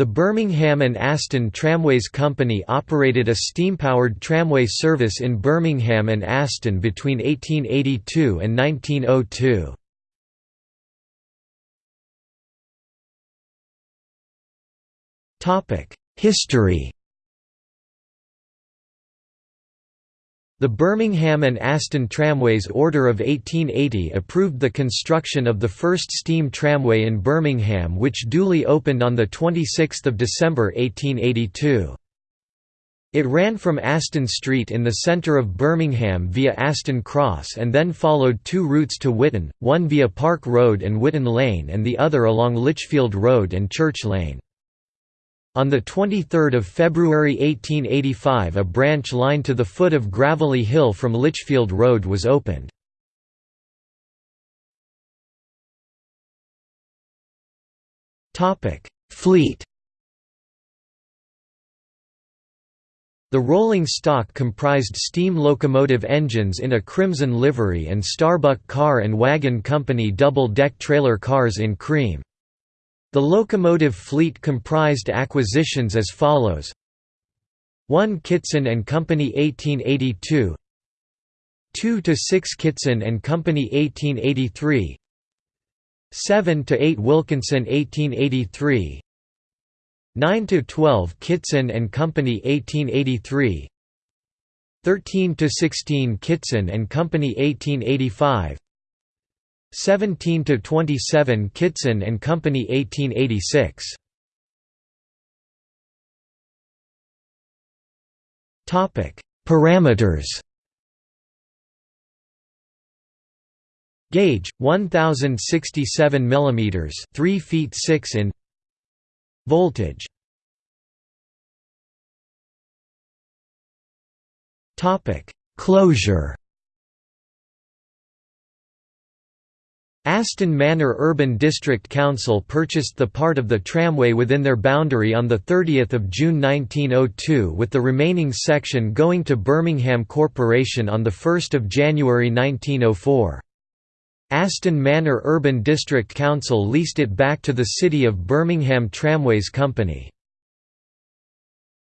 The Birmingham and Aston Tramways Company operated a steam-powered tramway service in Birmingham and Aston between 1882 and 1902. History The Birmingham and Aston Tramways Order of 1880 approved the construction of the first steam tramway in Birmingham which duly opened on 26 December 1882. It ran from Aston Street in the centre of Birmingham via Aston Cross and then followed two routes to Witton, one via Park Road and Witton Lane and the other along Lichfield Road and Church Lane. On 23 February 1885 a branch line to the foot of Gravelly Hill from Lichfield Road was opened. Fleet The rolling stock comprised steam locomotive engines in a crimson livery and Starbuck Car and Wagon Company double-deck trailer cars in cream. The locomotive fleet comprised acquisitions as follows. 1 Kitson and Company 1882 2 to 6 Kitson and Company 1883 7 to 8 Wilkinson 1883 9 to 12 Kitson and Company 1883 13 to 16 Kitson and Company 1885 17 to 27 Kitson and Company 1886 Topic Parameters. Gauge 1067 mm 3 feet 6 in. Voltage. Topic Closure Aston Manor Urban District Council purchased the part of the tramway within their boundary on 30 June 1902 with the remaining section going to Birmingham Corporation on 1 January 1904. Aston Manor Urban District Council leased it back to the City of Birmingham Tramways Company.